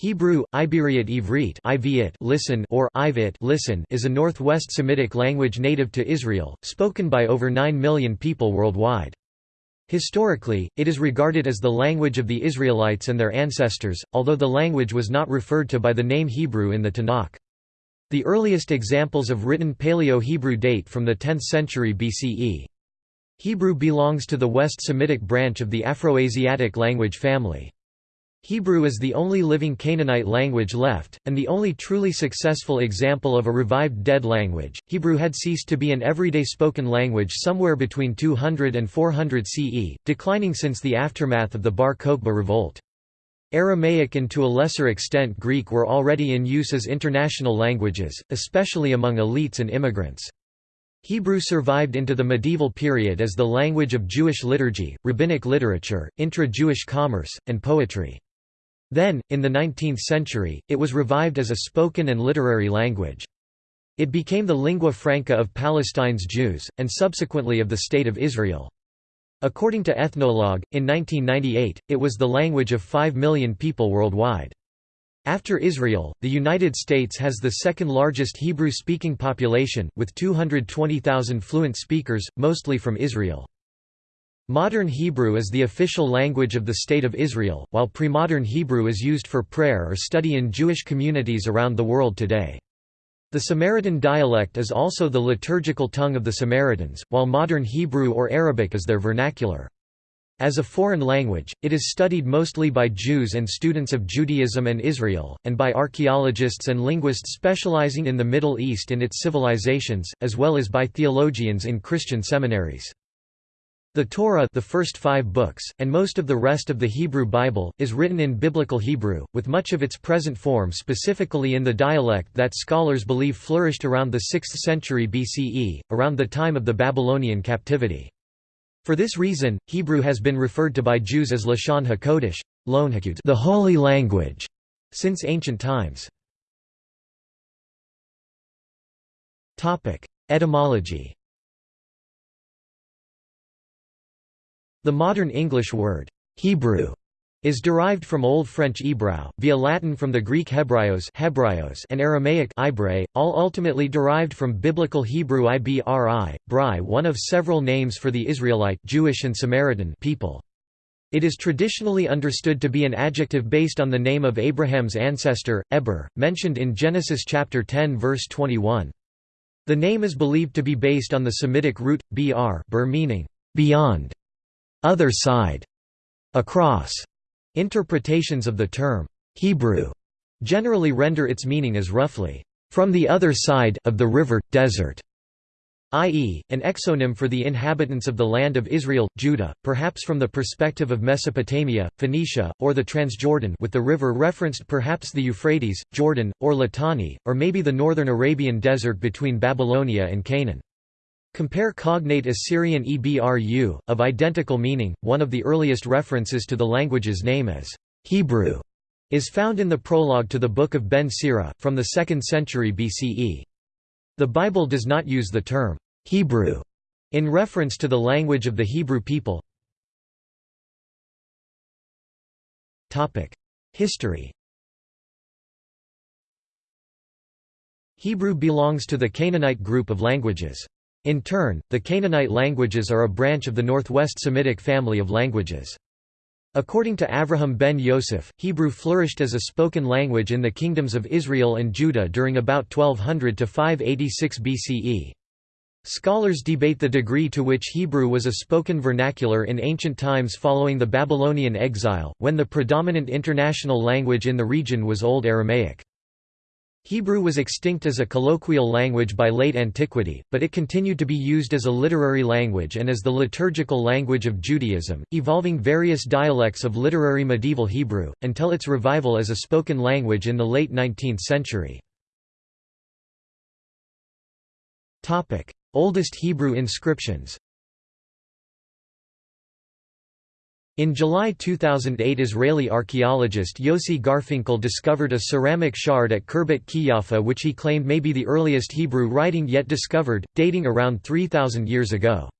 Hebrew, Iberiot Ivrit listen or Ivit listen is a northwest Semitic language native to Israel, spoken by over 9 million people worldwide. Historically, it is regarded as the language of the Israelites and their ancestors, although the language was not referred to by the name Hebrew in the Tanakh. The earliest examples of written Paleo-Hebrew date from the 10th century BCE. Hebrew belongs to the West Semitic branch of the Afroasiatic language family. Hebrew is the only living Canaanite language left, and the only truly successful example of a revived dead language. Hebrew had ceased to be an everyday spoken language somewhere between 200 and 400 CE, declining since the aftermath of the Bar Kokhba revolt. Aramaic and to a lesser extent Greek were already in use as international languages, especially among elites and immigrants. Hebrew survived into the medieval period as the language of Jewish liturgy, rabbinic literature, intra-Jewish commerce, and poetry. Then, in the 19th century, it was revived as a spoken and literary language. It became the lingua franca of Palestine's Jews, and subsequently of the State of Israel. According to Ethnologue, in 1998, it was the language of 5 million people worldwide. After Israel, the United States has the second largest Hebrew-speaking population, with 220,000 fluent speakers, mostly from Israel. Modern Hebrew is the official language of the State of Israel, while pre-modern Hebrew is used for prayer or study in Jewish communities around the world today. The Samaritan dialect is also the liturgical tongue of the Samaritans, while modern Hebrew or Arabic is their vernacular. As a foreign language, it is studied mostly by Jews and students of Judaism and Israel, and by archaeologists and linguists specializing in the Middle East and its civilizations, as well as by theologians in Christian seminaries. The Torah the first five books, and most of the rest of the Hebrew Bible, is written in Biblical Hebrew, with much of its present form specifically in the dialect that scholars believe flourished around the 6th century BCE, around the time of the Babylonian captivity. For this reason, Hebrew has been referred to by Jews as Lashon HaKodesh, the holy language, since ancient times. Etymology The modern English word, Hebrew, is derived from Old French Ebrau, via Latin from the Greek Hebraios, Hebraios and Aramaic Ibre, all ultimately derived from Biblical Hebrew Ibri, Bri one of several names for the Israelite Jewish and Samaritan people. It is traditionally understood to be an adjective based on the name of Abraham's ancestor, Eber, mentioned in Genesis chapter 10 verse 21. The name is believed to be based on the Semitic root, br, bur meaning, beyond, other side, across. Interpretations of the term Hebrew generally render its meaning as roughly from the other side of the river desert i.e., an exonym for the inhabitants of the land of Israel, Judah, perhaps from the perspective of Mesopotamia, Phoenicia, or the Transjordan with the river referenced perhaps the Euphrates, Jordan, or Litani, or maybe the northern Arabian desert between Babylonia and Canaan. Compare cognate Assyrian Ebru, of identical meaning. One of the earliest references to the language's name as Hebrew is found in the prologue to the Book of Ben Sira, from the 2nd century BCE. The Bible does not use the term Hebrew in reference to the language of the Hebrew people. History Hebrew belongs to the Canaanite group of languages. In turn, the Canaanite languages are a branch of the Northwest Semitic family of languages. According to Avraham ben Yosef, Hebrew flourished as a spoken language in the kingdoms of Israel and Judah during about 1200 to 586 BCE. Scholars debate the degree to which Hebrew was a spoken vernacular in ancient times following the Babylonian exile, when the predominant international language in the region was Old Aramaic. Hebrew was extinct as a colloquial language by late antiquity, but it continued to be used as a literary language and as the liturgical language of Judaism, evolving various dialects of literary medieval Hebrew, until its revival as a spoken language in the late 19th century. Oldest Hebrew inscriptions In July 2008 Israeli archaeologist Yossi Garfinkel discovered a ceramic shard at Khirbet Qeiyafa which he claimed may be the earliest Hebrew writing yet discovered, dating around 3,000 years ago.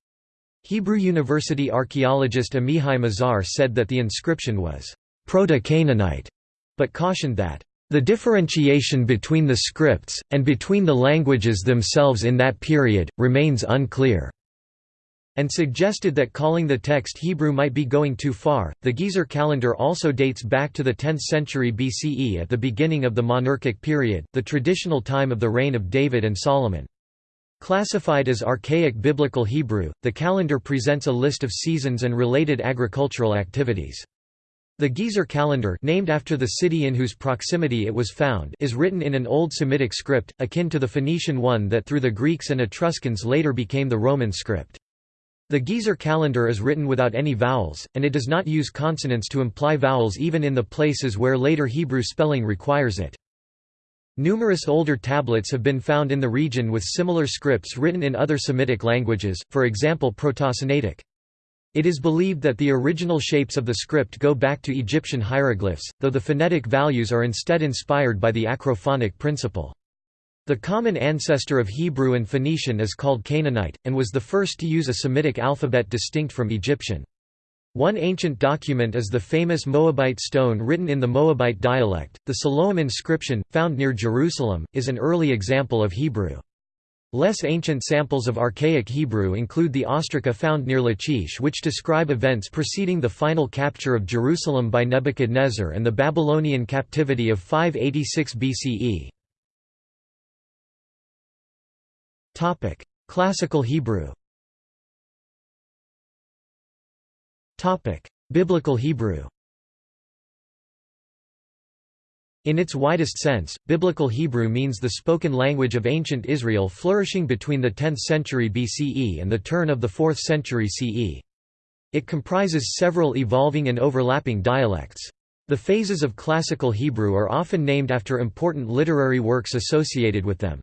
Hebrew University archaeologist Amihai Mazar said that the inscription was Proto-Canaanite, but cautioned that, "...the differentiation between the scripts, and between the languages themselves in that period, remains unclear." And suggested that calling the text Hebrew might be going too far. The Gezer calendar also dates back to the 10th century BCE at the beginning of the monarchic period, the traditional time of the reign of David and Solomon. Classified as Archaic Biblical Hebrew, the calendar presents a list of seasons and related agricultural activities. The Gezer calendar named after the city in whose proximity it was found is written in an Old Semitic script, akin to the Phoenician one that through the Greeks and Etruscans later became the Roman script. The Gezer calendar is written without any vowels, and it does not use consonants to imply vowels even in the places where later Hebrew spelling requires it. Numerous older tablets have been found in the region with similar scripts written in other Semitic languages, for example Proto-Sinaitic. It is believed that the original shapes of the script go back to Egyptian hieroglyphs, though the phonetic values are instead inspired by the acrophonic principle. The common ancestor of Hebrew and Phoenician is called Canaanite, and was the first to use a Semitic alphabet distinct from Egyptian. One ancient document is the famous Moabite stone written in the Moabite dialect. The Siloam inscription, found near Jerusalem, is an early example of Hebrew. Less ancient samples of Archaic Hebrew include the ostraca found near Lachish which describe events preceding the final capture of Jerusalem by Nebuchadnezzar and the Babylonian captivity of 586 BCE. Topic: Classical Hebrew. Topic: Biblical Hebrew. In its widest sense, Biblical Hebrew means the spoken language of ancient Israel flourishing between the 10th century BCE and the turn of the 4th century CE. It comprises several evolving and overlapping dialects. The phases of Classical Hebrew are often named after important literary works associated with them.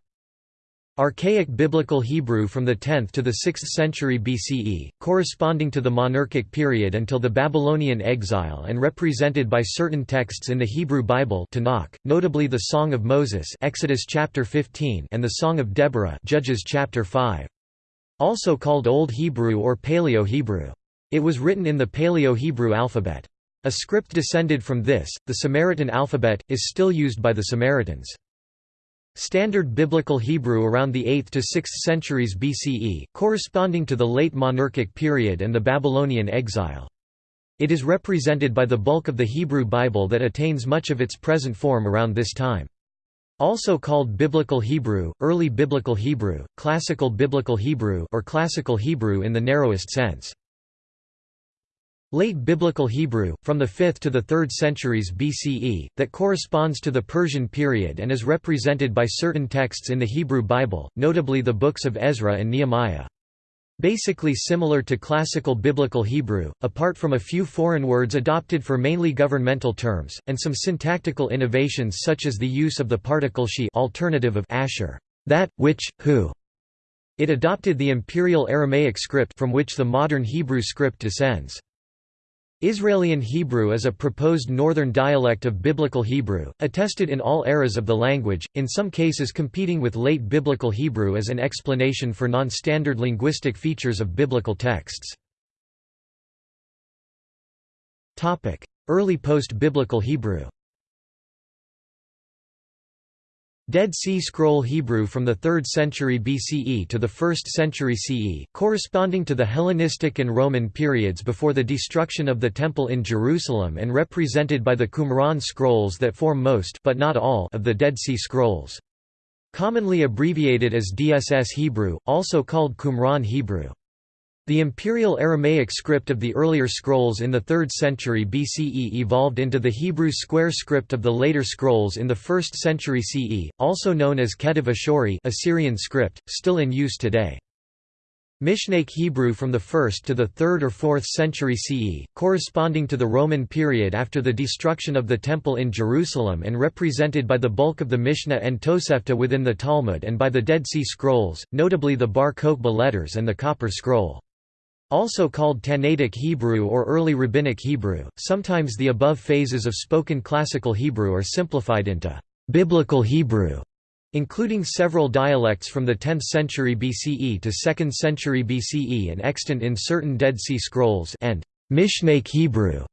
Archaic Biblical Hebrew from the 10th to the 6th century BCE, corresponding to the monarchic period until the Babylonian exile and represented by certain texts in the Hebrew Bible Tanakh, notably the Song of Moses Exodus chapter 15 and the Song of Deborah Judges chapter 5. Also called Old Hebrew or Paleo-Hebrew. It was written in the Paleo-Hebrew alphabet. A script descended from this, the Samaritan alphabet, is still used by the Samaritans. Standard Biblical Hebrew around the 8th to 6th centuries BCE, corresponding to the late monarchic period and the Babylonian exile. It is represented by the bulk of the Hebrew Bible that attains much of its present form around this time. Also called Biblical Hebrew, Early Biblical Hebrew, Classical Biblical Hebrew or Classical Hebrew in the narrowest sense. Late Biblical Hebrew, from the 5th to the 3rd centuries BCE, that corresponds to the Persian period and is represented by certain texts in the Hebrew Bible, notably the books of Ezra and Nehemiah. Basically similar to Classical Biblical Hebrew, apart from a few foreign words adopted for mainly governmental terms, and some syntactical innovations such as the use of the particle she alternative of asher, that, which, who. It adopted the imperial Aramaic script from which the modern Hebrew script descends. Israelian Hebrew is a proposed northern dialect of Biblical Hebrew, attested in all eras of the language, in some cases competing with late Biblical Hebrew as an explanation for non-standard linguistic features of biblical texts. Early post-Biblical Hebrew Dead Sea Scroll Hebrew from the 3rd century BCE to the 1st century CE, corresponding to the Hellenistic and Roman periods before the destruction of the Temple in Jerusalem and represented by the Qumran scrolls that form most but not all of the Dead Sea Scrolls. Commonly abbreviated as DSS Hebrew, also called Qumran Hebrew. The imperial Aramaic script of the earlier scrolls in the 3rd century BCE evolved into the Hebrew square script of the later scrolls in the 1st century CE, also known as Ketov Ashuri Assyrian script, still in use today. Mishnaic Hebrew from the 1st to the 3rd or 4th century CE, corresponding to the Roman period after the destruction of the Temple in Jerusalem and represented by the bulk of the Mishnah and Tosefta within the Talmud and by the Dead Sea Scrolls, notably the Bar Kokhba letters and the Copper Scroll. Also called Tannaitic Hebrew or Early Rabbinic Hebrew, sometimes the above phases of spoken Classical Hebrew are simplified into «Biblical Hebrew», including several dialects from the 10th century BCE to 2nd century BCE and extant in certain Dead Sea Scrolls and «Mishnaic Hebrew»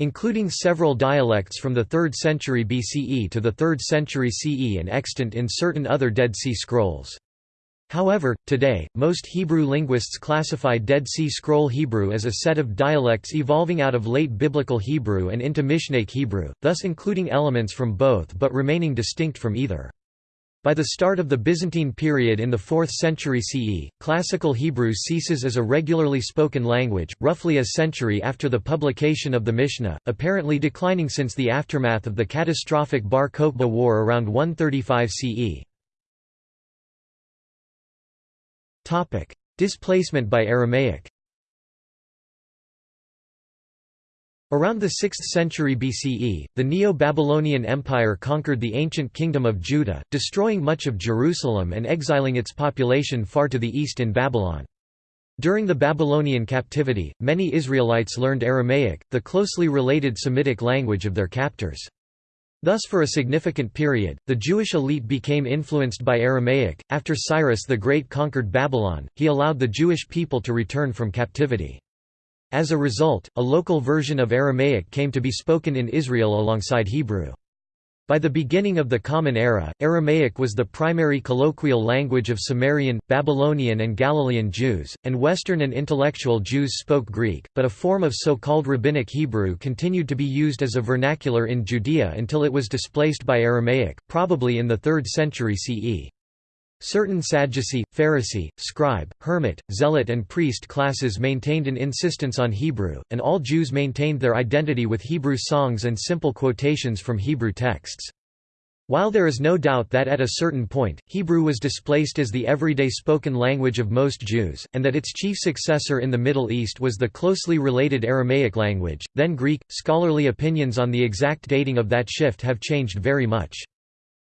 including several dialects from the 3rd century BCE to the 3rd century CE and extant in certain other Dead Sea Scrolls. However, today, most Hebrew linguists classify Dead Sea Scroll Hebrew as a set of dialects evolving out of late Biblical Hebrew and into Mishnaic Hebrew, thus including elements from both but remaining distinct from either. By the start of the Byzantine period in the 4th century CE, Classical Hebrew ceases as a regularly spoken language, roughly a century after the publication of the Mishnah, apparently declining since the aftermath of the catastrophic Bar Kokhba War around 135 CE. Displacement by Aramaic Around the 6th century BCE, the Neo-Babylonian Empire conquered the ancient kingdom of Judah, destroying much of Jerusalem and exiling its population far to the east in Babylon. During the Babylonian captivity, many Israelites learned Aramaic, the closely related Semitic language of their captors. Thus for a significant period, the Jewish elite became influenced by Aramaic. After Cyrus the Great conquered Babylon, he allowed the Jewish people to return from captivity. As a result, a local version of Aramaic came to be spoken in Israel alongside Hebrew. By the beginning of the Common Era, Aramaic was the primary colloquial language of Samarian, Babylonian and Galilean Jews, and Western and intellectual Jews spoke Greek, but a form of so-called Rabbinic Hebrew continued to be used as a vernacular in Judea until it was displaced by Aramaic, probably in the 3rd century CE. Certain Sadducee, Pharisee, scribe, hermit, zealot and priest classes maintained an insistence on Hebrew, and all Jews maintained their identity with Hebrew songs and simple quotations from Hebrew texts. While there is no doubt that at a certain point, Hebrew was displaced as the everyday spoken language of most Jews, and that its chief successor in the Middle East was the closely related Aramaic language, then Greek, scholarly opinions on the exact dating of that shift have changed very much.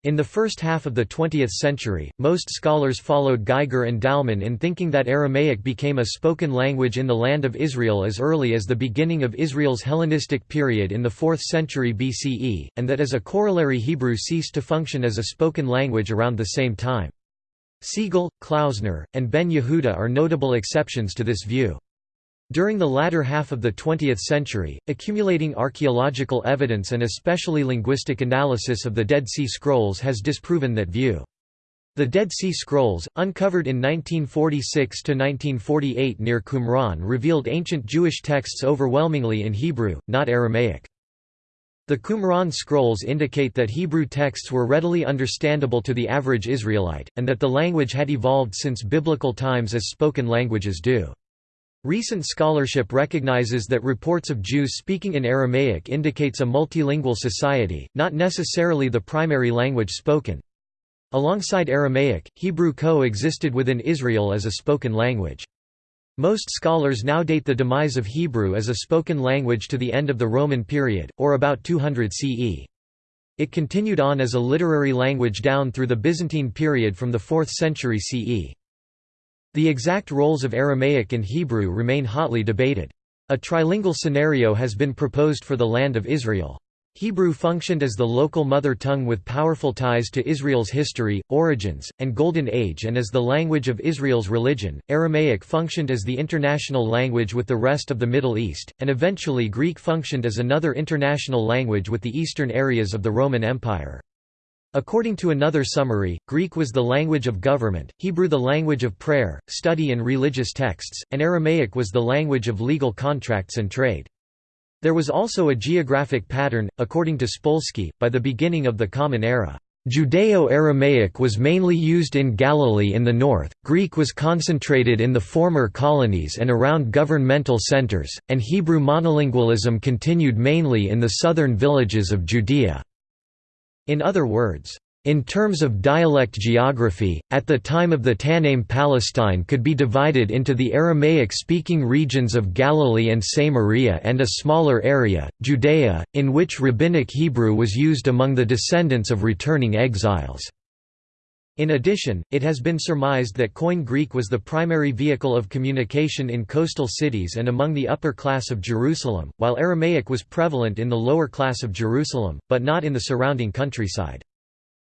In the first half of the 20th century, most scholars followed Geiger and Dalman in thinking that Aramaic became a spoken language in the land of Israel as early as the beginning of Israel's Hellenistic period in the 4th century BCE, and that as a corollary Hebrew ceased to function as a spoken language around the same time. Segal, Klausner, and Ben Yehuda are notable exceptions to this view. During the latter half of the 20th century, accumulating archaeological evidence and especially linguistic analysis of the Dead Sea Scrolls has disproven that view. The Dead Sea Scrolls, uncovered in 1946–1948 near Qumran revealed ancient Jewish texts overwhelmingly in Hebrew, not Aramaic. The Qumran scrolls indicate that Hebrew texts were readily understandable to the average Israelite, and that the language had evolved since biblical times as spoken languages do. Recent scholarship recognizes that reports of Jews speaking in Aramaic indicates a multilingual society, not necessarily the primary language spoken. Alongside Aramaic, Hebrew co-existed within Israel as a spoken language. Most scholars now date the demise of Hebrew as a spoken language to the end of the Roman period, or about 200 CE. It continued on as a literary language down through the Byzantine period from the 4th century CE. The exact roles of Aramaic and Hebrew remain hotly debated. A trilingual scenario has been proposed for the land of Israel. Hebrew functioned as the local mother tongue with powerful ties to Israel's history, origins, and Golden Age and as the language of Israel's religion. Aramaic functioned as the international language with the rest of the Middle East, and eventually Greek functioned as another international language with the eastern areas of the Roman Empire. According to another summary, Greek was the language of government, Hebrew the language of prayer, study and religious texts, and Aramaic was the language of legal contracts and trade. There was also a geographic pattern, according to Spolsky, by the beginning of the Common Era. Judeo-Aramaic was mainly used in Galilee in the north, Greek was concentrated in the former colonies and around governmental centers, and Hebrew monolingualism continued mainly in the southern villages of Judea. In other words, in terms of dialect geography, at the time of the Tannaim Palestine could be divided into the Aramaic-speaking regions of Galilee and Samaria and a smaller area, Judea, in which Rabbinic Hebrew was used among the descendants of returning exiles. In addition, it has been surmised that Koine Greek was the primary vehicle of communication in coastal cities and among the upper class of Jerusalem, while Aramaic was prevalent in the lower class of Jerusalem, but not in the surrounding countryside.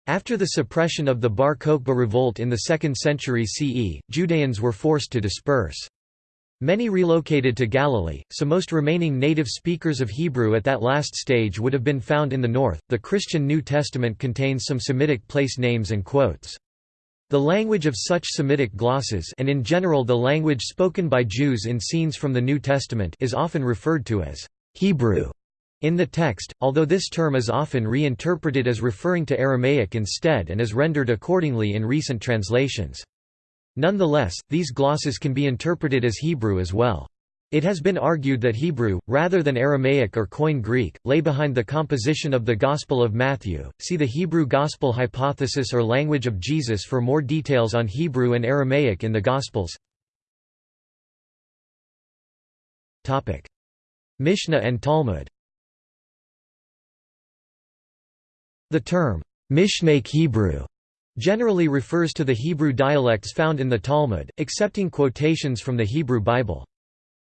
After the suppression of the Bar Kokhba revolt in the 2nd century CE, Judeans were forced to disperse. Many relocated to Galilee, so most remaining native speakers of Hebrew at that last stage would have been found in the north. The Christian New Testament contains some Semitic place names and quotes. The language of such Semitic glosses and in general the language spoken by Jews in scenes from the New Testament is often referred to as Hebrew in the text, although this term is often reinterpreted as referring to Aramaic instead and is rendered accordingly in recent translations. Nonetheless, these glosses can be interpreted as Hebrew as well. It has been argued that Hebrew, rather than Aramaic or Koine Greek, lay behind the composition of the Gospel of Matthew. See the Hebrew Gospel hypothesis or language of Jesus for more details on Hebrew and Aramaic in the Gospels. Topic: Mishnah and Talmud. The term Mishnaic Hebrew generally refers to the Hebrew dialects found in the Talmud, accepting quotations from the Hebrew Bible.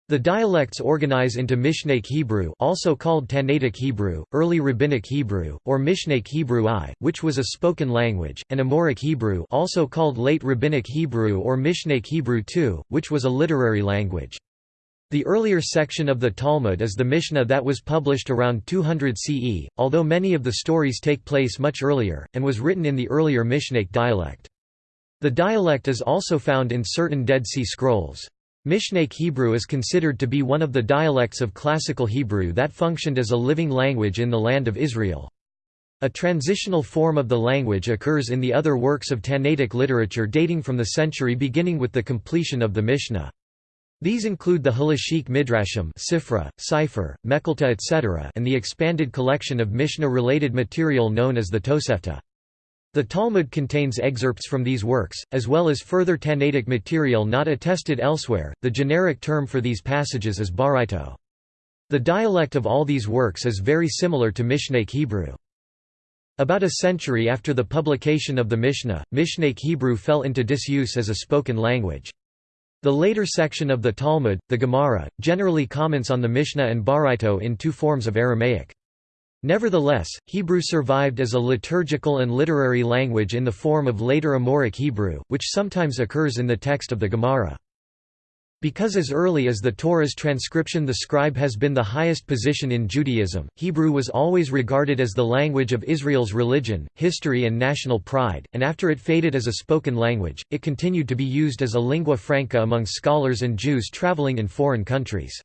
The dialects organize into Mishnaic Hebrew also called Tannaitic Hebrew, Early Rabbinic Hebrew, or Mishnaic Hebrew I, which was a spoken language, and Amoraic Hebrew also called Late Rabbinic Hebrew or Mishnaic Hebrew II, which was a literary language. The earlier section of the Talmud is the Mishnah that was published around 200 CE, although many of the stories take place much earlier, and was written in the earlier Mishnaic dialect. The dialect is also found in certain Dead Sea Scrolls. Mishnaic Hebrew is considered to be one of the dialects of Classical Hebrew that functioned as a living language in the land of Israel. A transitional form of the language occurs in the other works of Tannaitic literature dating from the century beginning with the completion of the Mishnah. These include the Halachic Midrashim Sifra, Sifre, Mechilta etc. and the expanded collection of Mishnah-related material known as the Tosefta. The Talmud contains excerpts from these works, as well as further Tannaitic material not attested elsewhere. The generic term for these passages is Baraito. The dialect of all these works is very similar to Mishnaic Hebrew. About a century after the publication of the Mishnah, Mishnaic Hebrew fell into disuse as a spoken language. The later section of the Talmud, the Gemara, generally comments on the Mishnah and Baraito in two forms of Aramaic. Nevertheless, Hebrew survived as a liturgical and literary language in the form of later Amoraic Hebrew, which sometimes occurs in the text of the Gemara. Because as early as the Torah's transcription the scribe has been the highest position in Judaism, Hebrew was always regarded as the language of Israel's religion, history and national pride, and after it faded as a spoken language, it continued to be used as a lingua franca among scholars and Jews traveling in foreign countries.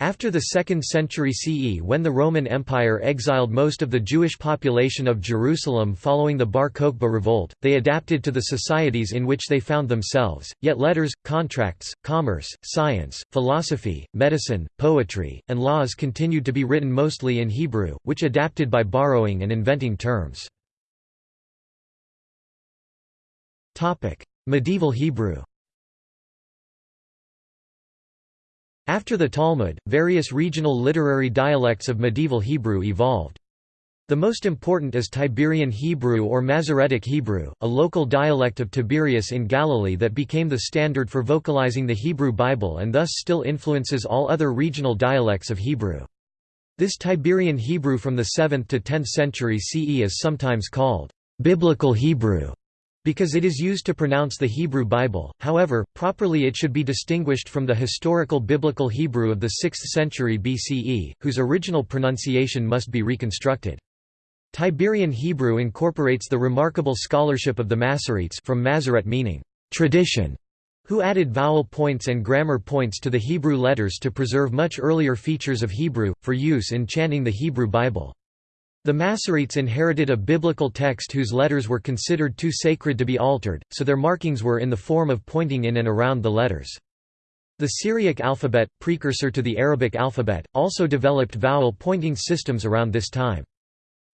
After the 2nd century CE when the Roman Empire exiled most of the Jewish population of Jerusalem following the Bar Kokhba revolt, they adapted to the societies in which they found themselves, yet letters, contracts, commerce, science, philosophy, medicine, poetry, and laws continued to be written mostly in Hebrew, which adapted by borrowing and inventing terms. Medieval Hebrew After the Talmud, various regional literary dialects of medieval Hebrew evolved. The most important is Tiberian Hebrew or Masoretic Hebrew, a local dialect of Tiberias in Galilee that became the standard for vocalizing the Hebrew Bible and thus still influences all other regional dialects of Hebrew. This Tiberian Hebrew from the 7th to 10th century CE is sometimes called Biblical Hebrew because it is used to pronounce the Hebrew Bible, however, properly it should be distinguished from the historical Biblical Hebrew of the 6th century BCE, whose original pronunciation must be reconstructed. Tiberian Hebrew incorporates the remarkable scholarship of the Masoretes from Masoret meaning, tradition, who added vowel points and grammar points to the Hebrew letters to preserve much earlier features of Hebrew, for use in chanting the Hebrew Bible. The Masoretes inherited a biblical text whose letters were considered too sacred to be altered, so their markings were in the form of pointing in and around the letters. The Syriac alphabet, precursor to the Arabic alphabet, also developed vowel pointing systems around this time.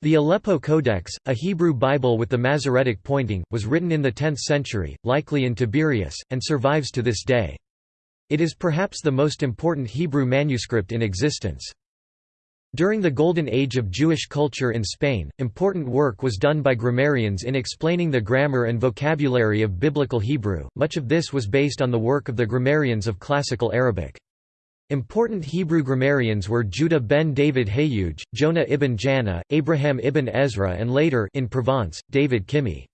The Aleppo Codex, a Hebrew Bible with the Masoretic pointing, was written in the 10th century, likely in Tiberias, and survives to this day. It is perhaps the most important Hebrew manuscript in existence. During the Golden Age of Jewish culture in Spain, important work was done by grammarians in explaining the grammar and vocabulary of Biblical Hebrew, much of this was based on the work of the grammarians of Classical Arabic. Important Hebrew grammarians were Judah ben David Hayuj, Jonah ibn Janah, Abraham ibn Ezra and later in Provence, David Kimhi.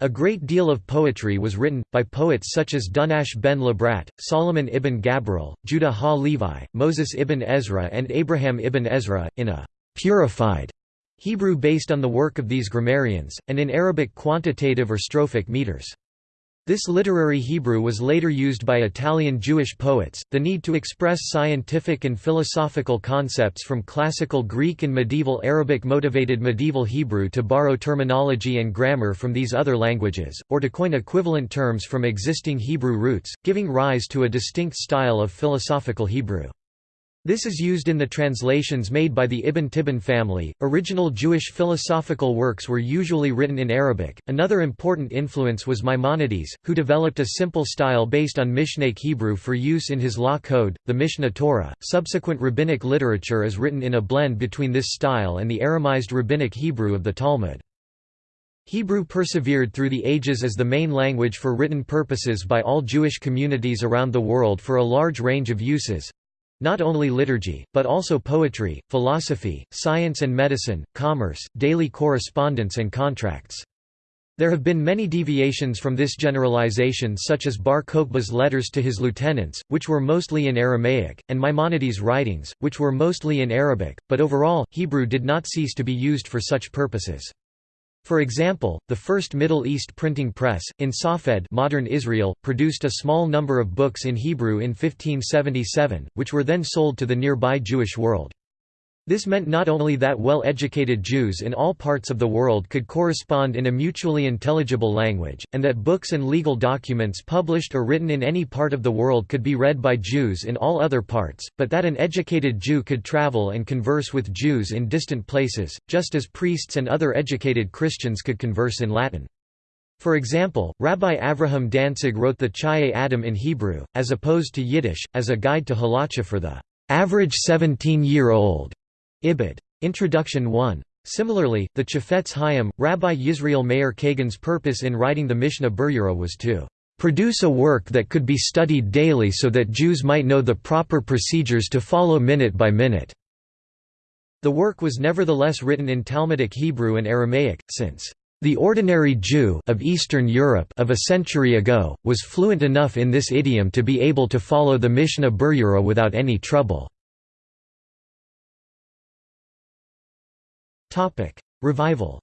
A great deal of poetry was written, by poets such as Dunash ben Labrat, Solomon ibn Gabirol, Judah ha-Levi, Moses ibn Ezra and Abraham ibn Ezra, in a «purified» Hebrew based on the work of these grammarians, and in Arabic quantitative or strophic meters. This literary Hebrew was later used by Italian Jewish poets. The need to express scientific and philosophical concepts from classical Greek and medieval Arabic motivated medieval Hebrew to borrow terminology and grammar from these other languages, or to coin equivalent terms from existing Hebrew roots, giving rise to a distinct style of philosophical Hebrew. This is used in the translations made by the Ibn Tibbon family. Original Jewish philosophical works were usually written in Arabic. Another important influence was Maimonides, who developed a simple style based on Mishnaic Hebrew for use in his law code, the Mishneh Torah. Subsequent rabbinic literature is written in a blend between this style and the Aramized rabbinic Hebrew of the Talmud. Hebrew persevered through the ages as the main language for written purposes by all Jewish communities around the world for a large range of uses, not only liturgy, but also poetry, philosophy, science and medicine, commerce, daily correspondence and contracts. There have been many deviations from this generalization such as Bar Kokhba's letters to his lieutenants, which were mostly in Aramaic, and Maimonides' writings, which were mostly in Arabic, but overall, Hebrew did not cease to be used for such purposes. For example, the first Middle East printing press, in Safed modern Israel, produced a small number of books in Hebrew in 1577, which were then sold to the nearby Jewish world. This meant not only that well-educated Jews in all parts of the world could correspond in a mutually intelligible language, and that books and legal documents published or written in any part of the world could be read by Jews in all other parts, but that an educated Jew could travel and converse with Jews in distant places, just as priests and other educated Christians could converse in Latin. For example, Rabbi Avraham Danzig wrote the Chayei Adam in Hebrew, as opposed to Yiddish, as a guide to halacha for the average 17-year-old. Ibid. Introduction 1. Similarly, the Chafetz Chaim, Rabbi Yisrael Meir Kagan's purpose in writing the Mishnah Berurah was to produce a work that could be studied daily so that Jews might know the proper procedures to follow minute by minute." The work was nevertheless written in Talmudic Hebrew and Aramaic, since the ordinary Jew of Eastern Europe of a century ago, was fluent enough in this idiom to be able to follow the Mishnah Berurah without any trouble. Revival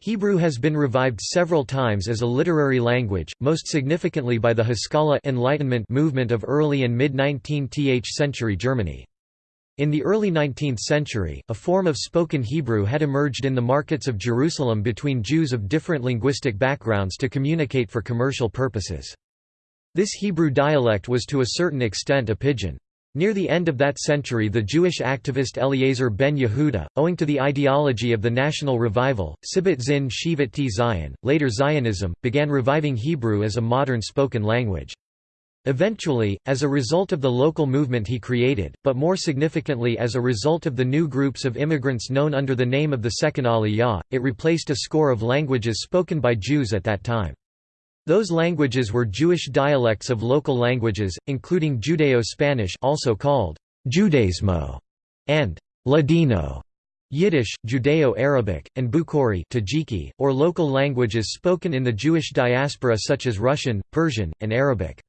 Hebrew has been revived several times as a literary language, most significantly by the Haskalah Enlightenment movement of early and mid-19th century Germany. In the early 19th century, a form of spoken Hebrew had emerged in the markets of Jerusalem between Jews of different linguistic backgrounds to communicate for commercial purposes. This Hebrew dialect was to a certain extent a pidgin. Near the end of that century the Jewish activist Eliezer ben Yehuda, owing to the ideology of the national revival, Sibbat Zin Shivat T Zion, later Zionism, began reviving Hebrew as a modern spoken language. Eventually, as a result of the local movement he created, but more significantly as a result of the new groups of immigrants known under the name of the Second Aliyah, it replaced a score of languages spoken by Jews at that time. Those languages were Jewish dialects of local languages, including Judeo-Spanish also called Judezmo and Ladino, Yiddish, Judeo-Arabic, and Bukhari Tajiki, or local languages spoken in the Jewish diaspora such as Russian, Persian, and Arabic.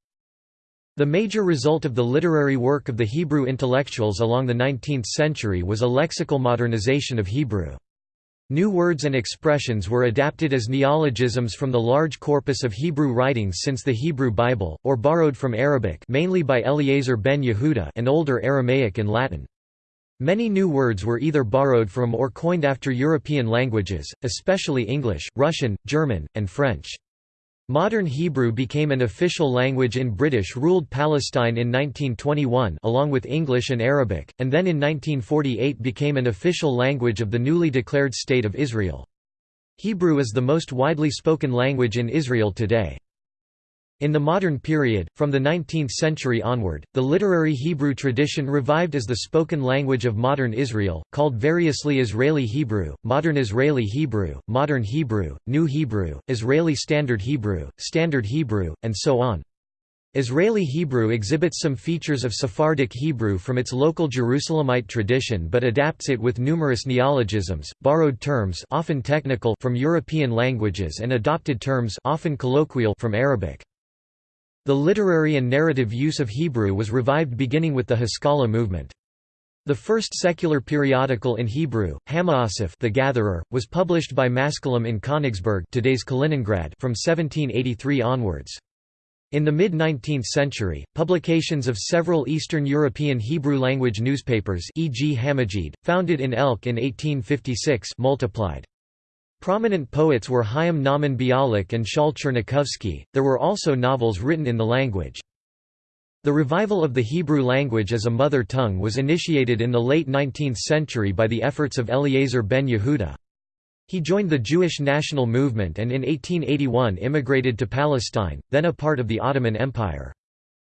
The major result of the literary work of the Hebrew intellectuals along the 19th century was a lexical modernization of Hebrew. New words and expressions were adapted as neologisms from the large corpus of Hebrew writings since the Hebrew Bible, or borrowed from Arabic mainly by Eliezer ben Yehuda and older Aramaic and Latin. Many new words were either borrowed from or coined after European languages, especially English, Russian, German, and French. Modern Hebrew became an official language in British-ruled Palestine in 1921 along with English and Arabic, and then in 1948 became an official language of the newly declared State of Israel. Hebrew is the most widely spoken language in Israel today. In the modern period, from the 19th century onward, the literary Hebrew tradition revived as the spoken language of modern Israel, called variously Israeli Hebrew, Modern Israeli Hebrew, Modern Hebrew, New Hebrew, Israeli Standard Hebrew, Standard Hebrew, and so on. Israeli Hebrew exhibits some features of Sephardic Hebrew from its local Jerusalemite tradition but adapts it with numerous neologisms, borrowed terms often technical from European languages and adopted terms often colloquial from Arabic. The literary and narrative use of Hebrew was revived beginning with the Haskalah movement. The first secular periodical in Hebrew, Hamaassif the Gatherer, was published by Maskilim in Königsberg today's Kaliningrad from 1783 onwards. In the mid-19th century, publications of several Eastern European Hebrew-language newspapers e.g. Hamajid, founded in Elk in 1856 multiplied. Prominent poets were Chaim Nahman Bialik and Shaul Chernikovsky. There were also novels written in the language. The revival of the Hebrew language as a mother tongue was initiated in the late 19th century by the efforts of Eliezer ben Yehuda. He joined the Jewish national movement and in 1881 immigrated to Palestine, then a part of the Ottoman Empire.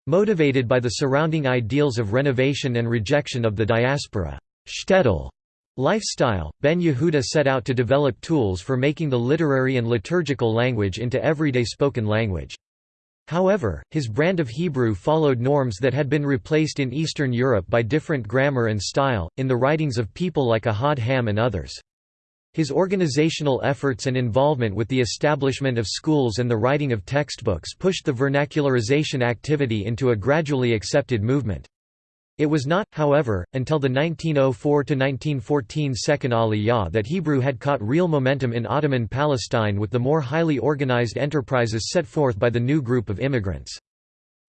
Motivated by the surrounding ideals of renovation and rejection of the diaspora shtetl lifestyle, Ben Yehuda set out to develop tools for making the literary and liturgical language into everyday spoken language. However, his brand of Hebrew followed norms that had been replaced in Eastern Europe by different grammar and style, in the writings of people like Ahad Ha'am and others. His organizational efforts and involvement with the establishment of schools and the writing of textbooks pushed the vernacularization activity into a gradually accepted movement. It was not, however, until the 1904–1914 Second Aliyah that Hebrew had caught real momentum in Ottoman Palestine with the more highly organized enterprises set forth by the new group of immigrants.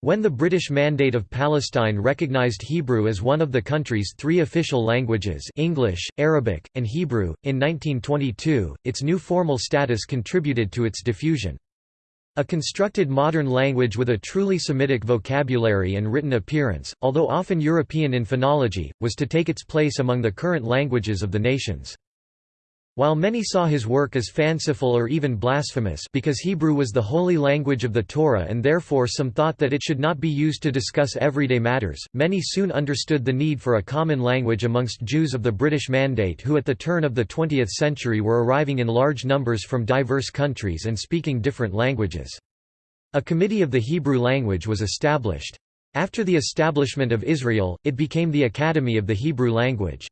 When the British Mandate of Palestine recognized Hebrew as one of the country's three official languages English, Arabic, and Hebrew, in 1922, its new formal status contributed to its diffusion. A constructed modern language with a truly Semitic vocabulary and written appearance, although often European in phonology, was to take its place among the current languages of the nations. While many saw his work as fanciful or even blasphemous because Hebrew was the holy language of the Torah and therefore some thought that it should not be used to discuss everyday matters, many soon understood the need for a common language amongst Jews of the British Mandate who at the turn of the 20th century were arriving in large numbers from diverse countries and speaking different languages. A committee of the Hebrew language was established. After the establishment of Israel, it became the Academy of the Hebrew language.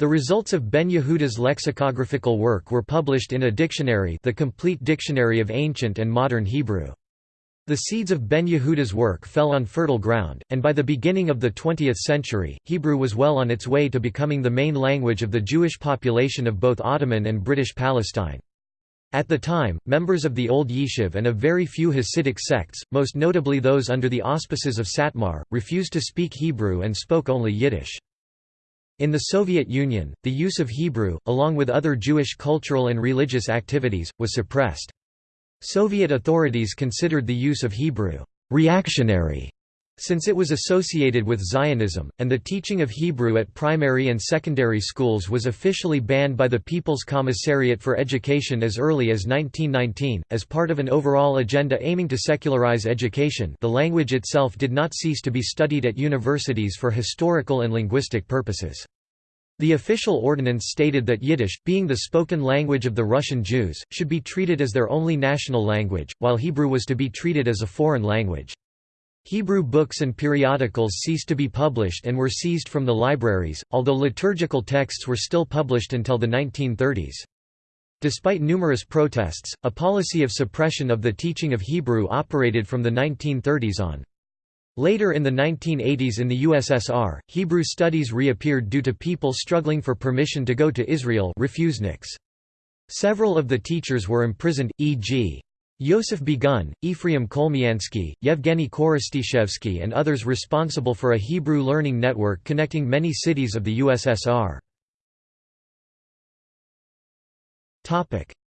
The results of Ben Yehuda's lexicographical work were published in a dictionary the Complete Dictionary of Ancient and Modern Hebrew. The seeds of Ben Yehuda's work fell on fertile ground, and by the beginning of the 20th century, Hebrew was well on its way to becoming the main language of the Jewish population of both Ottoman and British Palestine. At the time, members of the Old Yishuv and of very few Hasidic sects, most notably those under the auspices of Satmar, refused to speak Hebrew and spoke only Yiddish. In the Soviet Union, the use of Hebrew, along with other Jewish cultural and religious activities, was suppressed. Soviet authorities considered the use of Hebrew reactionary since it was associated with Zionism, and the teaching of Hebrew at primary and secondary schools was officially banned by the People's Commissariat for Education as early as 1919, as part of an overall agenda aiming to secularize education the language itself did not cease to be studied at universities for historical and linguistic purposes. The official ordinance stated that Yiddish, being the spoken language of the Russian Jews, should be treated as their only national language, while Hebrew was to be treated as a foreign language. Hebrew books and periodicals ceased to be published and were seized from the libraries, although liturgical texts were still published until the 1930s. Despite numerous protests, a policy of suppression of the teaching of Hebrew operated from the 1930s on. Later in the 1980s in the USSR, Hebrew studies reappeared due to people struggling for permission to go to Israel refuseniks. Several of the teachers were imprisoned, e.g. Yosef Begun, Ephraim Kolmiansky, Yevgeny Khorostyshevsky and others responsible for a Hebrew learning network connecting many cities of the USSR.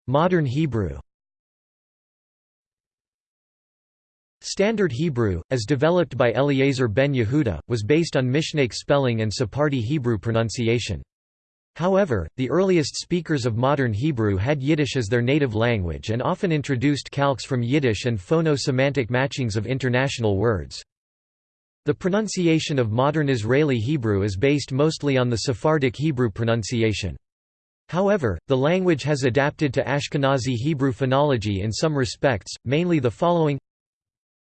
Modern Hebrew Standard Hebrew, as developed by Eliezer ben Yehuda, was based on Mishnaic spelling and Sephardi Hebrew pronunciation. However, the earliest speakers of modern Hebrew had Yiddish as their native language and often introduced calques from Yiddish and phono-semantic matchings of international words. The pronunciation of modern Israeli Hebrew is based mostly on the Sephardic Hebrew pronunciation. However, the language has adapted to Ashkenazi Hebrew phonology in some respects, mainly the following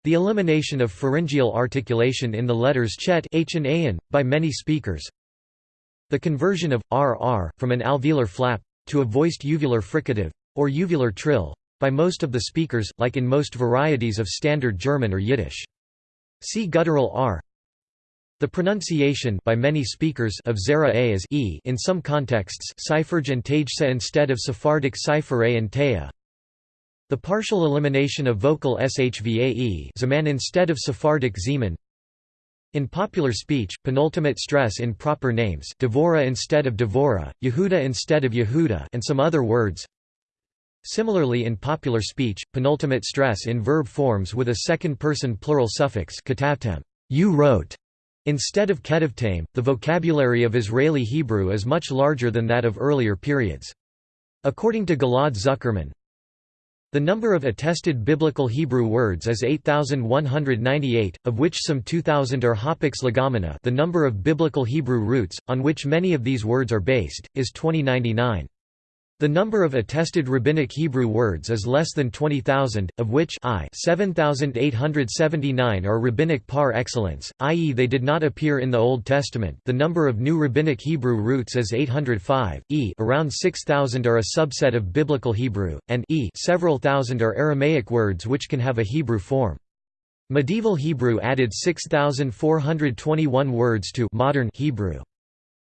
The elimination of pharyngeal articulation in the letters chet h and an, by many speakers. The conversion of rr from an alveolar flap to a voiced uvular fricative or uvular trill by most of the speakers, like in most varieties of Standard German or Yiddish. See guttural r. The pronunciation by many speakers of zera a as e in some contexts and Tajsa instead of Sephardic Cipher and Taya. The partial elimination of vocal shvae instead of Sephardic zeman. In popular speech, penultimate stress in proper names Devora instead of Devora, Yehuda instead of Yehuda and some other words. Similarly in popular speech, penultimate stress in verb forms with a second-person plural suffix you wrote, instead of ketavtame. The vocabulary of Israeli Hebrew is much larger than that of earlier periods. According to Ghil'ad Zuckermann, the number of attested biblical Hebrew words is 8,198, of which some 2,000 are hapax legomena the number of biblical Hebrew roots, on which many of these words are based, is 2099. The number of attested rabbinic Hebrew words is less than 20,000, of which I 7,879 are rabbinic par excellence, i.e. they did not appear in the Old Testament the number of new rabbinic Hebrew roots is 805, e around 6,000 are a subset of Biblical Hebrew, and e several thousand are Aramaic words which can have a Hebrew form. Medieval Hebrew added 6,421 words to modern Hebrew.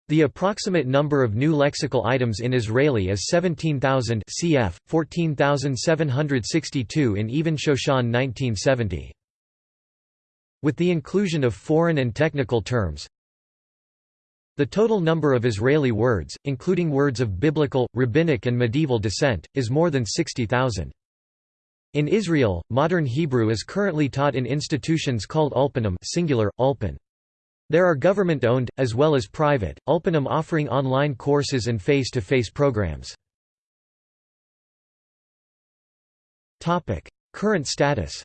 The approximate number of new lexical items in Israeli is 17,000 cf. 14,762 in Even Shoshan 1970. With the inclusion of foreign and technical terms, the total number of Israeli words, including words of biblical, rabbinic and medieval descent, is more than 60,000. In Israel, modern Hebrew is currently taught in institutions called ulpanim singular, ulpan. There are government-owned, as well as private, Ulpanim offering online courses and face-to-face -face programs. Current status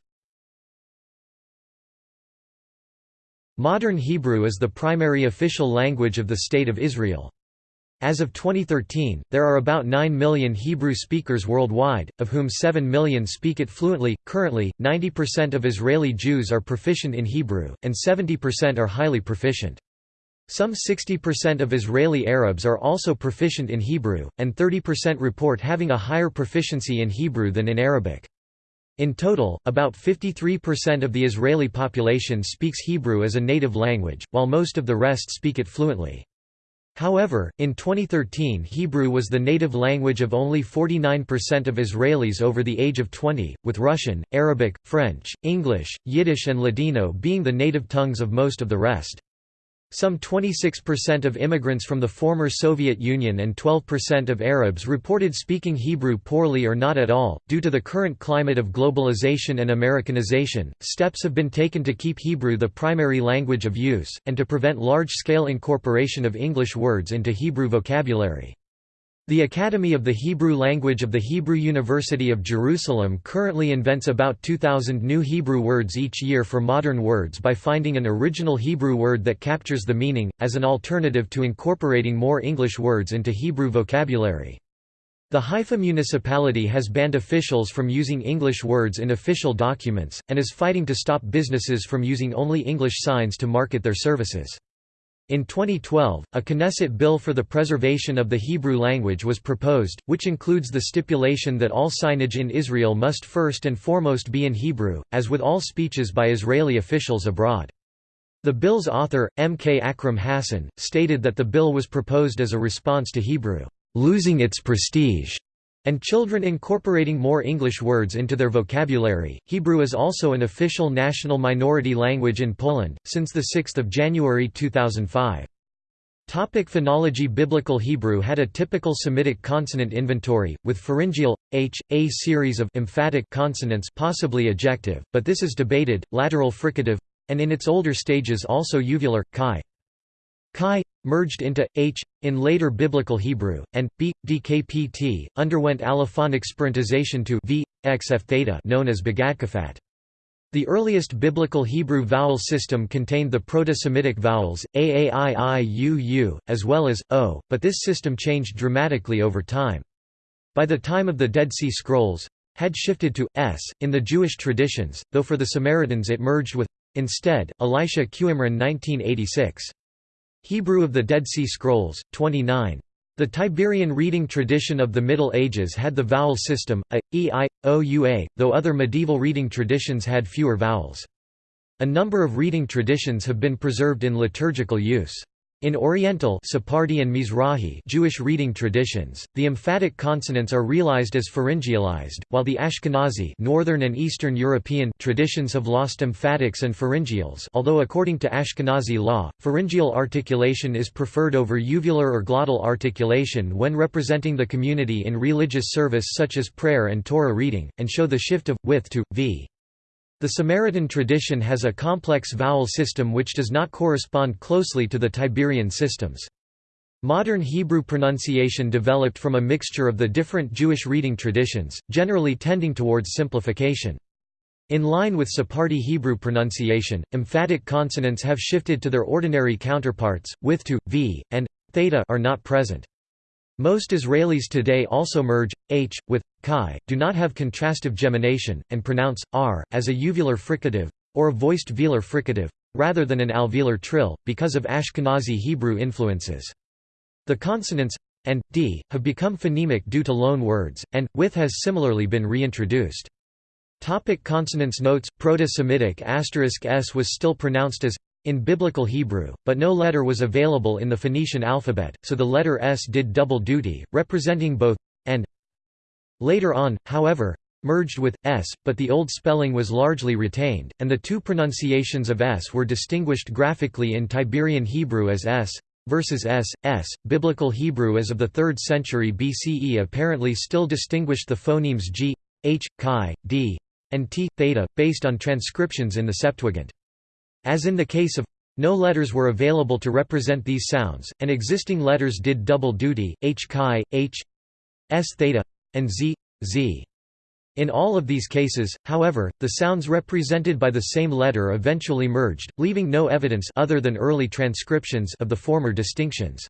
Modern Hebrew is the primary official language of the State of Israel. As of 2013, there are about 9 million Hebrew speakers worldwide, of whom 7 million speak it fluently. Currently, 90% of Israeli Jews are proficient in Hebrew, and 70% are highly proficient. Some 60% of Israeli Arabs are also proficient in Hebrew, and 30% report having a higher proficiency in Hebrew than in Arabic. In total, about 53% of the Israeli population speaks Hebrew as a native language, while most of the rest speak it fluently. However, in 2013 Hebrew was the native language of only 49% of Israelis over the age of 20, with Russian, Arabic, French, English, Yiddish and Ladino being the native tongues of most of the rest. Some 26% of immigrants from the former Soviet Union and 12% of Arabs reported speaking Hebrew poorly or not at all. Due to the current climate of globalization and Americanization, steps have been taken to keep Hebrew the primary language of use, and to prevent large scale incorporation of English words into Hebrew vocabulary. The Academy of the Hebrew Language of the Hebrew University of Jerusalem currently invents about 2,000 new Hebrew words each year for modern words by finding an original Hebrew word that captures the meaning, as an alternative to incorporating more English words into Hebrew vocabulary. The Haifa municipality has banned officials from using English words in official documents, and is fighting to stop businesses from using only English signs to market their services. In 2012, a Knesset bill for the preservation of the Hebrew language was proposed, which includes the stipulation that all signage in Israel must first and foremost be in Hebrew, as with all speeches by Israeli officials abroad. The bill's author, M. K. Akram Hassan, stated that the bill was proposed as a response to Hebrew, "...losing its prestige." And children incorporating more English words into their vocabulary. Hebrew is also an official national minority language in Poland, since 6 January 2005. Topic phonology Biblical Hebrew had a typical Semitic consonant inventory, with pharyngeal, h, a series of emphatic consonants possibly ejective, but this is debated, lateral fricative, and in its older stages also uvular, chi. Chi, merged into, h, in later Biblical Hebrew, and, b, dkpt, underwent allophonic spirantization to v, x f theta known as begadkefat. The earliest Biblical Hebrew vowel system contained the Proto-Semitic vowels, a, a, i, i, u, u, as well as, o, but this system changed dramatically over time. By the time of the Dead Sea Scrolls, had shifted to s in the Jewish traditions, though for the Samaritans it merged with instead. Elisha Qimron 1986. Hebrew of the Dead Sea Scrolls, 29. The Tiberian reading tradition of the Middle Ages had the vowel system, a, e, i, o, u, a, though other medieval reading traditions had fewer vowels. A number of reading traditions have been preserved in liturgical use. In Oriental Sephardi and Mizrahi Jewish reading traditions, the emphatic consonants are realized as pharyngealized, while the Ashkenazi Northern and Eastern European traditions have lost emphatics and pharyngeals although according to Ashkenazi law, pharyngeal articulation is preferred over uvular or glottal articulation when representing the community in religious service such as prayer and Torah reading, and show the shift of, with to, v. The Samaritan tradition has a complex vowel system which does not correspond closely to the Tiberian systems. Modern Hebrew pronunciation developed from a mixture of the different Jewish reading traditions, generally tending towards simplification. In line with Sephardi Hebrew pronunciation, emphatic consonants have shifted to their ordinary counterparts, with to, v, and theta are not present. Most Israelis today also merge h with chi, do not have contrastive gemination, and pronounce r as a uvular fricative or a voiced velar fricative rather than an alveolar trill because of Ashkenazi Hebrew influences. The consonants and d have become phonemic due to loan words, and with has similarly been reintroduced. Topic consonants Notes Proto-Semitic asterisk s was still pronounced as in Biblical Hebrew, but no letter was available in the Phoenician alphabet, so the letter S did double duty, representing both and. Later on, however, merged with s, but the old spelling was largely retained, and the two pronunciations of s were distinguished graphically in Tiberian Hebrew as s versus s, s. Biblical Hebrew as of the 3rd century BCE apparently still distinguished the phonemes g, h, chi, d, and t, theta, based on transcriptions in the Septuagint. As in the case of no letters were available to represent these sounds, and existing letters did double duty, h chi, h s theta, and z, z. In all of these cases, however, the sounds represented by the same letter eventually merged, leaving no evidence other than early transcriptions of the former distinctions.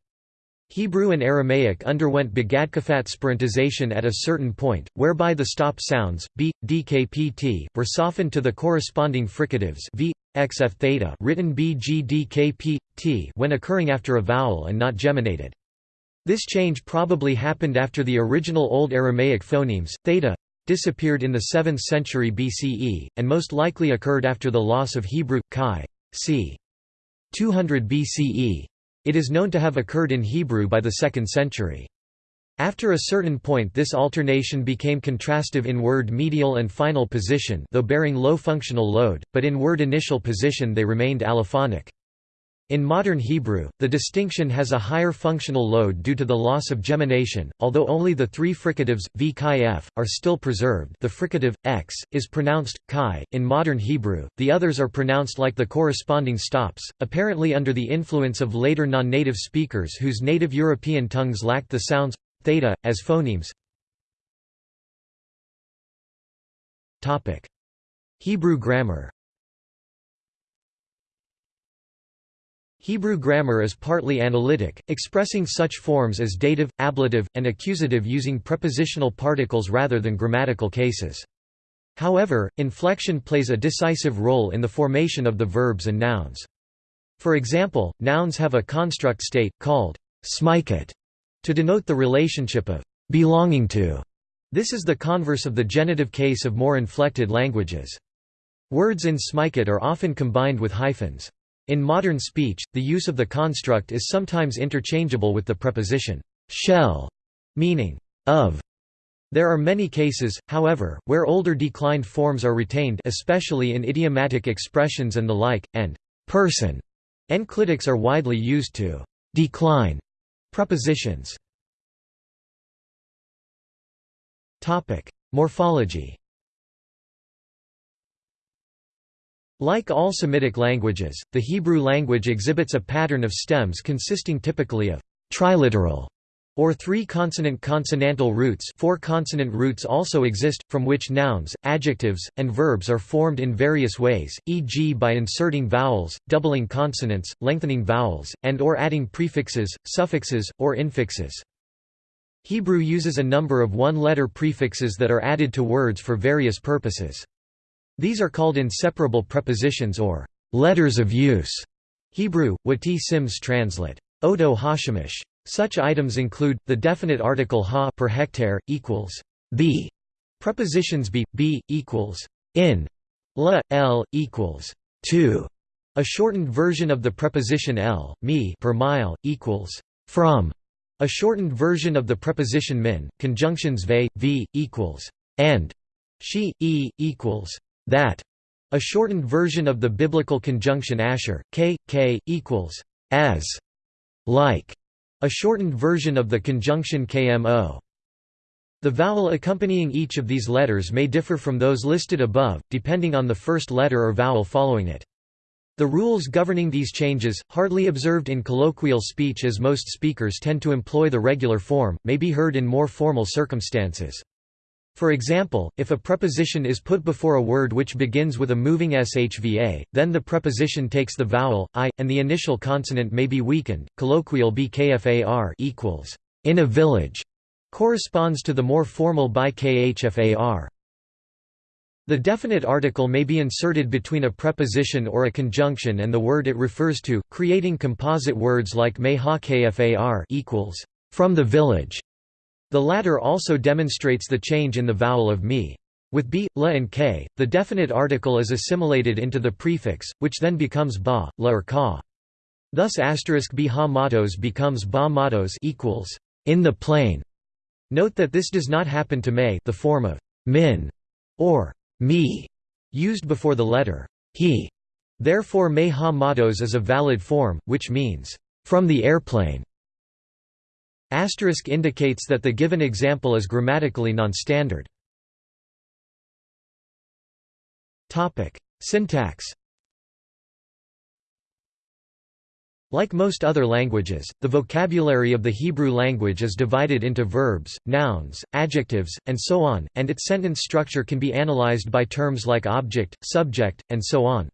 Hebrew and Aramaic underwent begadkefat spirantization at a certain point, whereby the stop sounds, b, dkpt, were softened to the corresponding fricatives v, xf theta written bgdkpt when occurring after a vowel and not geminated. This change probably happened after the original Old Aramaic phonemes, theta, disappeared in the 7th century BCE, and most likely occurred after the loss of Hebrew, chi, c. 200 BCE. It is known to have occurred in Hebrew by the 2nd century. After a certain point this alternation became contrastive in word medial and final position though bearing low functional load, but in word initial position they remained allophonic. In modern Hebrew, the distinction has a higher functional load due to the loss of gemination, although only the three fricatives, v chi f, are still preserved. The fricative, x, is pronounced, chi, in modern Hebrew, the others are pronounced like the corresponding stops, apparently under the influence of later non-native speakers whose native European tongues lacked the sounds theta, as phonemes. Hebrew grammar Hebrew grammar is partly analytic, expressing such forms as dative, ablative, and accusative using prepositional particles rather than grammatical cases. However, inflection plays a decisive role in the formation of the verbs and nouns. For example, nouns have a construct state, called smikit, to denote the relationship of belonging to. This is the converse of the genitive case of more inflected languages. Words in smikit are often combined with hyphens. In modern speech, the use of the construct is sometimes interchangeable with the preposition shell, meaning of. There are many cases, however, where older declined forms are retained especially in idiomatic expressions and the like, and person enclitics are widely used to decline Prepositions. Morphology Like all Semitic languages, the Hebrew language exhibits a pattern of stems consisting typically of triliteral or three consonant consonantal roots four consonant roots also exist, from which nouns, adjectives, and verbs are formed in various ways, e.g. by inserting vowels, doubling consonants, lengthening vowels, and or adding prefixes, suffixes, or infixes. Hebrew uses a number of one-letter prefixes that are added to words for various purposes. These are called inseparable prepositions or letters of use. Hebrew, Wati Sims translate. Odo Hashemish. Such items include, the definite article ha per hectare, equals the, prepositions be, b equals in, la, l, equals to, a shortened version of the preposition l, me per mile, equals from, a shortened version of the preposition min, conjunctions ve, v, equals and, she, e, equals that, a shortened version of the biblical conjunction asher, k, k, equals as, like, a shortened version of the conjunction kmo. The vowel accompanying each of these letters may differ from those listed above, depending on the first letter or vowel following it. The rules governing these changes, hardly observed in colloquial speech as most speakers tend to employ the regular form, may be heard in more formal circumstances. For example, if a preposition is put before a word which begins with a moving shva, then the preposition takes the vowel i, and the initial consonant may be weakened. Colloquial bkfar equals in a village corresponds to the more formal by khfar. The definite article may be inserted between a preposition or a conjunction and the word it refers to, creating composite words like me ha kfar equals from the village. The latter also demonstrates the change in the vowel of me. With b, la and k, the definite article is assimilated into the prefix, which then becomes ba, la or ka. Thus asterisk b matos becomes ba matos equals in the plane. Note that this does not happen to me the form of min or me used before the letter he. Therefore me ha matos is a valid form, which means from the airplane. Asterisk indicates that the given example is grammatically non-standard. Syntax Like most other languages, the vocabulary of the Hebrew language is divided into verbs, nouns, adjectives, and so on, and its sentence structure can be analyzed by terms like object, subject, and so on.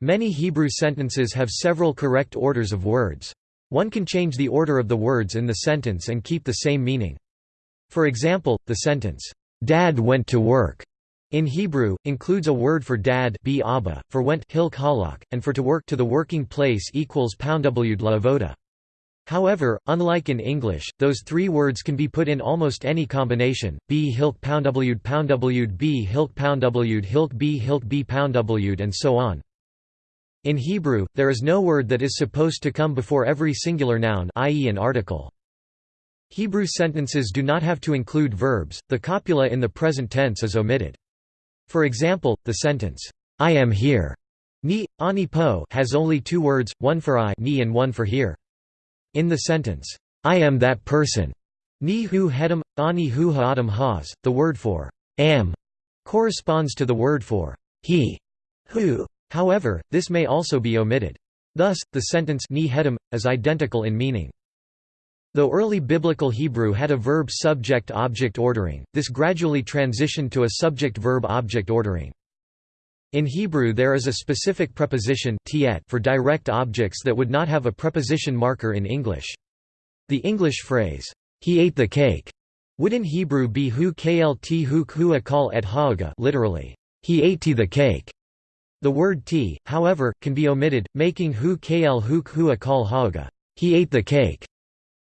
Many Hebrew sentences have several correct orders of words. One can change the order of the words in the sentence and keep the same meaning. For example, the sentence, "'Dad went to work' In Hebrew, includes a word for dad for went and for to work to the working place equals poundwd lavoda. However, unlike in English, those three words can be put in almost any combination, b hilk poundwd poundwd b hilk poundwd hilk b hilk b poundwd and so on. In Hebrew, there is no word that is supposed to come before every singular noun i.e. an article. Hebrew sentences do not have to include verbs, the copula in the present tense is omitted. For example, the sentence, I am here ni, ani po has only two words, one for I ni and one for here. In the sentence, I am that person ni hu hedam, ani hu ha'adam has, the word for am corresponds to the word for he, who. However, this may also be omitted. Thus, the sentence ni hedam, is identical in meaning. Though early Biblical Hebrew had a verb-subject-object ordering, this gradually transitioned to a subject-verb-object ordering. In Hebrew there is a specific preposition for direct objects that would not have a preposition marker in English. The English phrase, he ate the cake, would in Hebrew be hu klt hu akal et haaga literally, he ate the cake. The word t, however, can be omitted, making hu kl hu hu akal haaga, he ate the cake.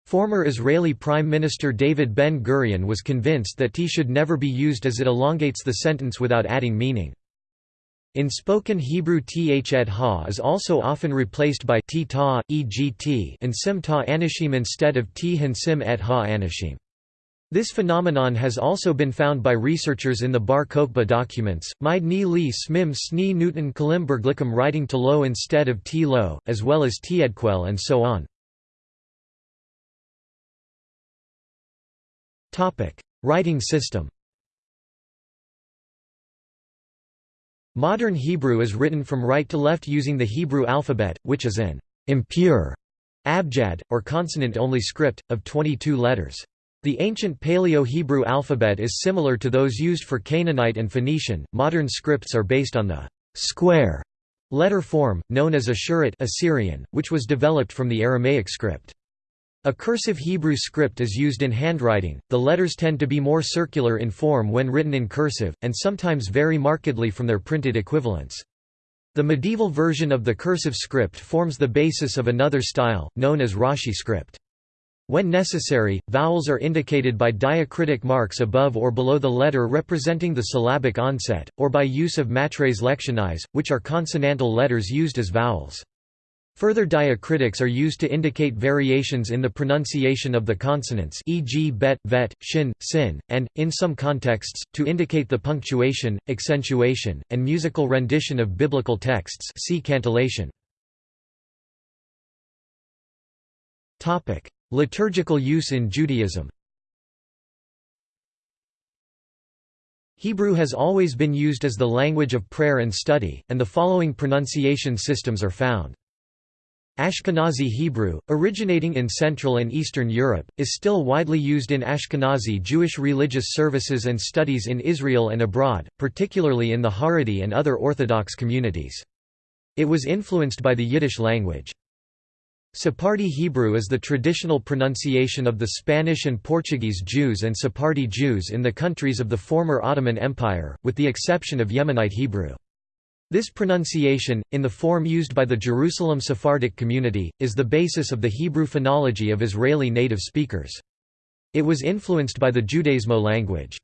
Former Israeli Prime Minister David Ben-Gurion was convinced that t should never be used as it elongates the sentence without adding meaning. In spoken Hebrew th et ha is also often replaced by t ta, e.g. t and sim ta anishim instead of t hin sim et ha anishim. This phenomenon has also been found by researchers in the Bar Kokhba documents, Mide ni li smim sni newton kalimberglikum writing to lo instead of t lo, as well as tiedquel and so on. Writing system. Modern Hebrew is written from right to left using the Hebrew alphabet, which is an impure abjad, or consonant-only script, of 22 letters. The ancient Paleo-Hebrew alphabet is similar to those used for Canaanite and Phoenician. Modern scripts are based on the square letter form, known as Ashurit Assyrian, which was developed from the Aramaic script. A cursive Hebrew script is used in handwriting, the letters tend to be more circular in form when written in cursive, and sometimes vary markedly from their printed equivalents. The medieval version of the cursive script forms the basis of another style, known as Rashi script. When necessary, vowels are indicated by diacritic marks above or below the letter representing the syllabic onset, or by use of matres lectionis, which are consonantal letters used as vowels. Further diacritics are used to indicate variations in the pronunciation of the consonants e.g. bet, vet, shin, sin, and, in some contexts, to indicate the punctuation, accentuation, and musical rendition of biblical texts see cantillation. Liturgical use in Judaism Hebrew has always been used as the language of prayer and study, and the following pronunciation systems are found. Ashkenazi Hebrew, originating in Central and Eastern Europe, is still widely used in Ashkenazi Jewish religious services and studies in Israel and abroad, particularly in the Haredi and other Orthodox communities. It was influenced by the Yiddish language. Sephardi Hebrew is the traditional pronunciation of the Spanish and Portuguese Jews and Sephardi Jews in the countries of the former Ottoman Empire, with the exception of Yemenite Hebrew. This pronunciation, in the form used by the Jerusalem Sephardic community, is the basis of the Hebrew phonology of Israeli native speakers. It was influenced by the Judezmo language.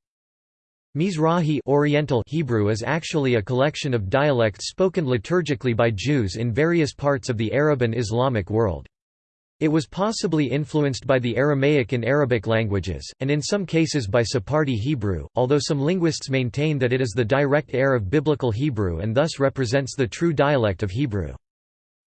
Mizrahi Oriental Hebrew is actually a collection of dialects spoken liturgically by Jews in various parts of the Arab and Islamic world. It was possibly influenced by the Aramaic and Arabic languages, and in some cases by Sephardi Hebrew, although some linguists maintain that it is the direct heir of Biblical Hebrew and thus represents the true dialect of Hebrew.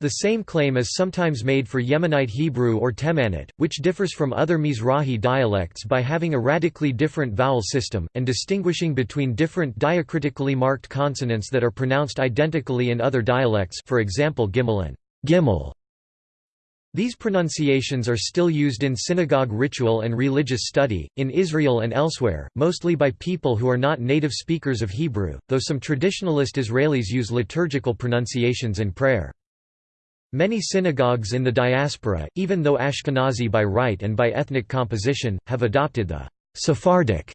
The same claim is sometimes made for Yemenite Hebrew or Temanite, which differs from other Mizrahi dialects by having a radically different vowel system, and distinguishing between different diacritically marked consonants that are pronounced identically in other dialects for example Gimel and Gimel. These pronunciations are still used in synagogue ritual and religious study, in Israel and elsewhere, mostly by people who are not native speakers of Hebrew, though some traditionalist Israelis use liturgical pronunciations in prayer. Many synagogues in the diaspora, even though Ashkenazi by right and by ethnic composition, have adopted the Sephardic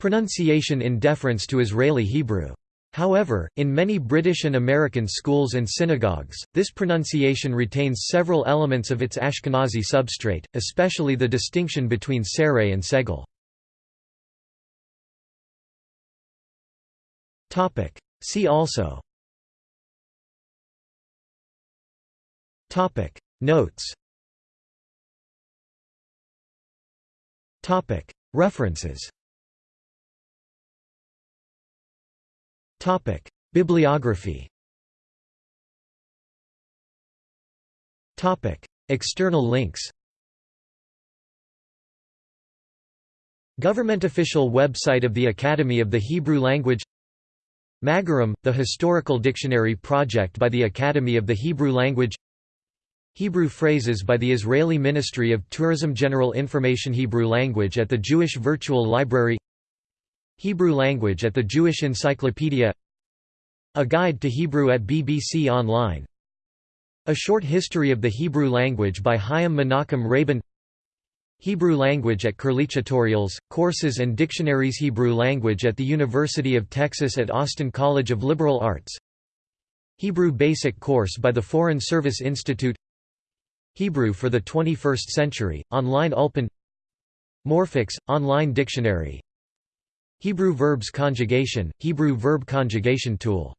pronunciation in deference to Israeli Hebrew. However, in many British and American schools and synagogues, this pronunciation retains several elements of its Ashkenazi substrate, especially the distinction between Sareh and Segel. See also Notes. Topic. References. Topic: Bibliography. Topic: External links. Government official website of the Academy of the Hebrew Language. Ma'agarim, the historical dictionary project by the Academy of the Hebrew Language Hebrew phrases by the Israeli Ministry of Tourism General Information Hebrew language at the Jewish Virtual Library Hebrew language at the Jewish Encyclopedia A Guide to Hebrew at BBC Online A Short History of the Hebrew Language by Chaim Menachem Rabin Hebrew language at Curlie tutorials, courses and dictionaries Hebrew language at the University of Texas at Austin College of Liberal Arts Hebrew Basic Course by the Foreign Service Institute Hebrew for the 21st Century, online Ulpan Morfix, online dictionary. Hebrew verbs conjugation, Hebrew verb conjugation tool